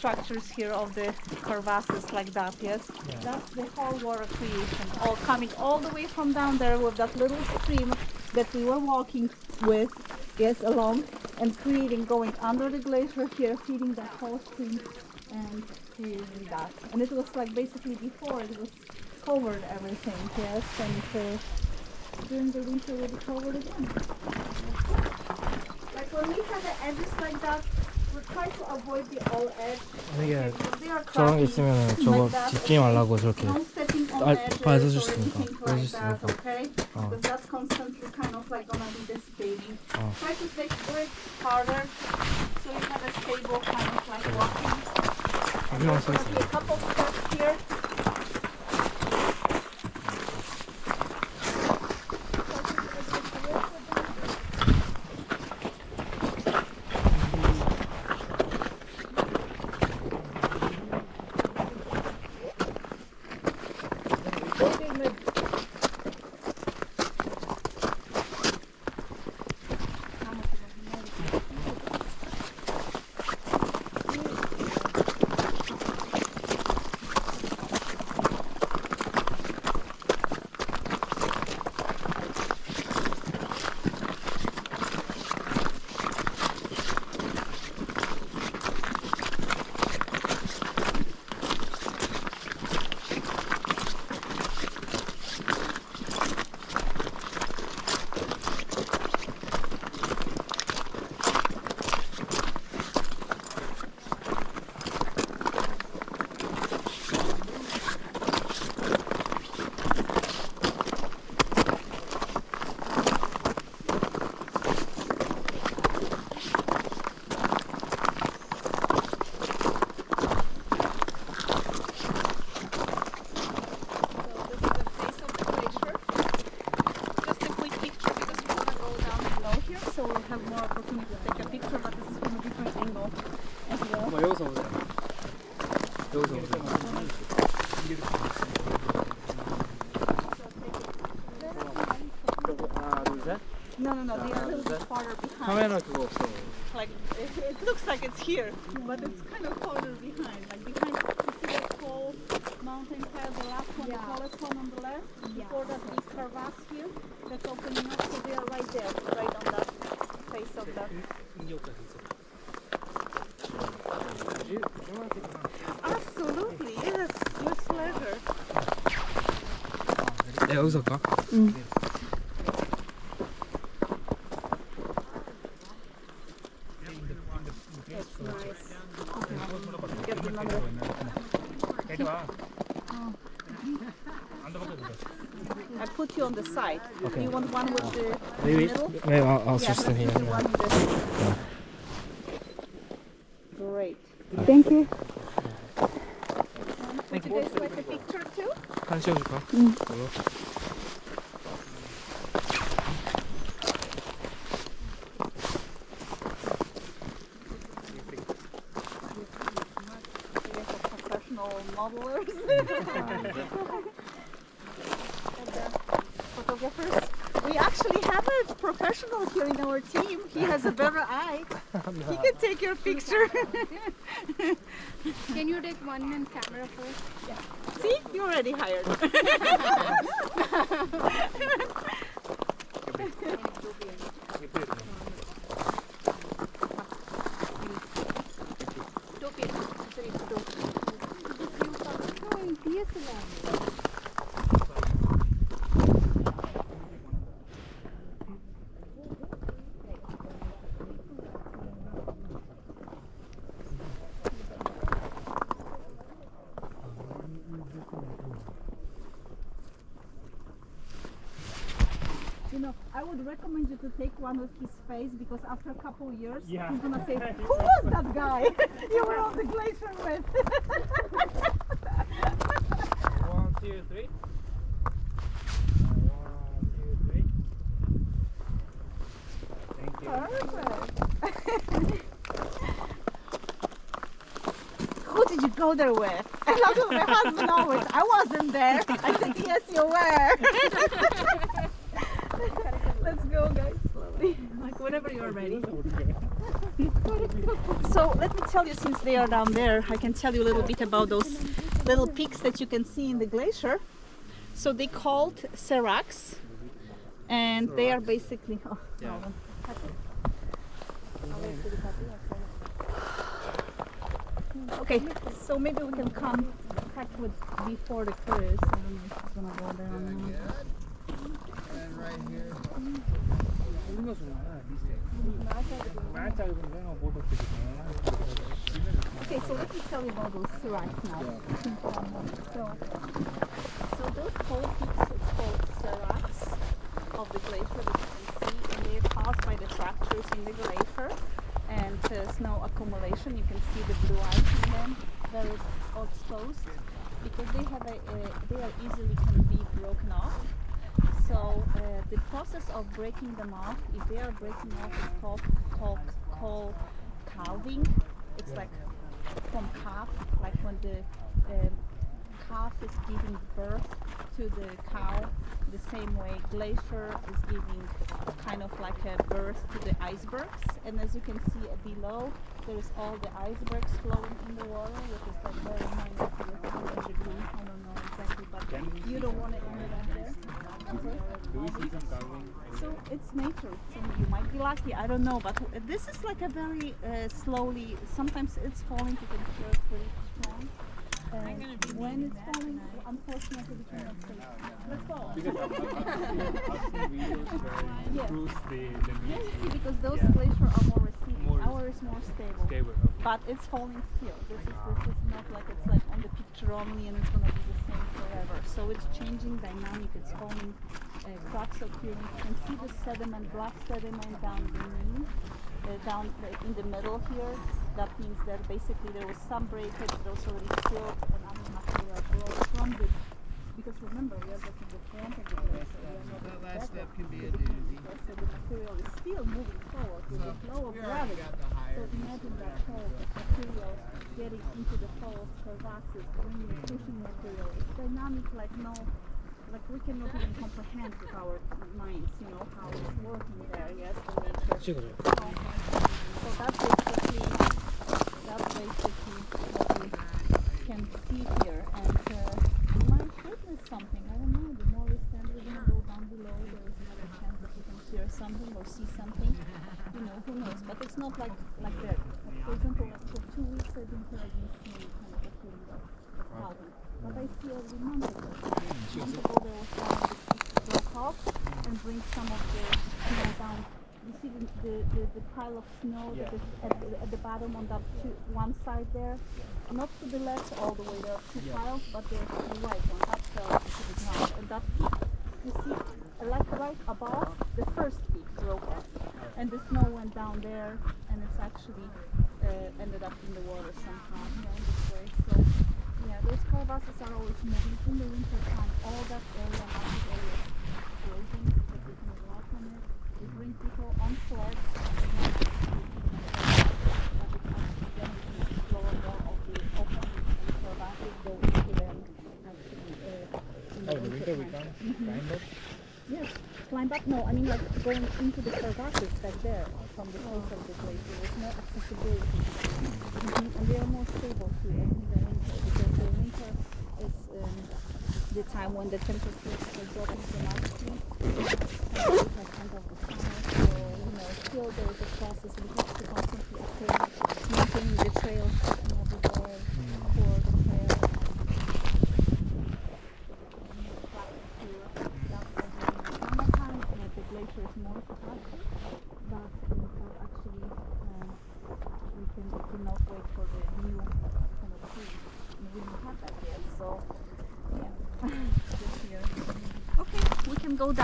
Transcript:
structures here of the crevasses like that, yes? That's the whole water creation, all coming all the way from down there with that little stream that we were walking with, yes, along, and creating, going under the glacier here, feeding that whole stream and creating that. And it was like basically before it was covered everything, yes, and uh, during the winter it will be covered again. Like when we have the edges like that, 저런 게 있으면 저거 짚지 말라고 저렇게 빠져주시니까. 빠져주시니까. 어. 어. 여기 와서 있어 하나, 둘, 셋. No, no, no, they are a little bit farther behind. 카메라 그거 없어. Like it, it looks like it's here, but it's kind of farther behind. Like behind, you see that tall mountain path, the last one, the tallest one on the left. Before that, the crevasse here that's opening up, so they are right there, right on that face of that. Absolutely, yes, with pleasure. 네, 여기서 가. That's I put you on the side. Okay. Do you want one with the Maybe, middle? Maybe I'll, I'll yeah, here. Yeah. Yeah. Great. Thank you. Thank you. Would you guys like a picture too? Professional modelers. And, uh, Photographers. We actually have a professional here in our team. He has a better eye. He can take your picture. Can you take one man camera first? See, you already hired. You know, I would recommend you to take one with his face because after a couple years, he's gonna say, "Who was that guy you were on the glacier with?" Two, three. One, two, three. Thank you. Perfect. Who did you go there with? And that's what my husband always. I wasn't there. I said, "Yes, you were." Let's go, guys. Slowly, like whenever you're ready. So let me tell you, since they are down there, I can tell you a little bit about those little peaks that you can see in the glacier. So they called seracs and they are basically... Oh, yeah. Okay, so maybe we can come Packwood before the cruise. I don't know if it's gonna go. And right here. Okay, so let me tell you about those seracs now. Um, so, so those whole peaks are called seracs of the glacier that you can see, and they are caused by the fractures in the glacier and uh, snow accumulation. You can see the blue ice in them, very exposed, because they have a, a they are easily can be broken off the process of breaking them off, if they are breaking off, is called called called calving. It's like from calf, like when the um, calf is giving birth to the cow, the same way glacier is giving kind of like a birth to the icebergs. And as you can see below, there is all the icebergs flowing in the water, which is like very minus degree. I don't know exactly, but you don't want to end up there. Do we see some calving? So it's nature. So you might be lucky. I don't know, but this is like a very uh, slowly. Sometimes it's falling. You can feel it pretty strong. When it's falling, unfortunately, we cannot see. Let's go. Because the, the those glaciers are more receding. Our is more stable. But it's falling still. This is this is not like it's like on the picture only and it's gonna be the same forever. So it's changing dynamic. It's falling. Uh, cracks occurring. You can see the sediment, black sediment down uh, down uh, in the middle here. That means that basically there was some breakage, but also already silt, and I'm going to have to from the, because remember, we are looking at the front of the glacier. So that last step can be a doozy. So the material is still moving forward with so the of gravity. So imagine that whole material getting into the whole crevasses, bringing pushing material. It's dynamic like no like we cannot even comprehend with our minds, you know, how it's working there, yes, the nature. So that's basically basically what we can see here. And uh, we might witness something, I don't know, the more we stand, we're gonna go down below, there is another chance that we can hear something or see something. You know, who knows, but it's not like, like that. For example, like for two weeks I didn't hear any snow kind of a feeling of. But I every month ago. A month ago there was one that broke off and bring some of the snow down. See the, the, the, the pile of snow that is at the, at the bottom on that two, one side there? Not to the left all the way, there are two piles, but there's the right one, that fell to the ground. And that peak, you see, like right above, the first peak broke off. And the snow went down there, and it's actually uh, ended up in the water somehow, yeah, this way. So, yeah, those crevasses are always moving in the winter time. All that area, mountain area, is frozen, but we can walk on it. We bring people on the Oh, winter we can. Yes, climb up. No, I mean like going into the crevasses back there from the face of the glacier. There's no accessibility. Mhm, And they are more stable too in the winter because the winter time when the temperatures are dropping so you know still there is a process. We have to constantly maintaining the trail you know, the way for the trail. The glacier is more capacity, but we have actually um, we can we cannot wait for the new kind of tree. And we don't have that yet, so yeah. This year. Okay, we can go down.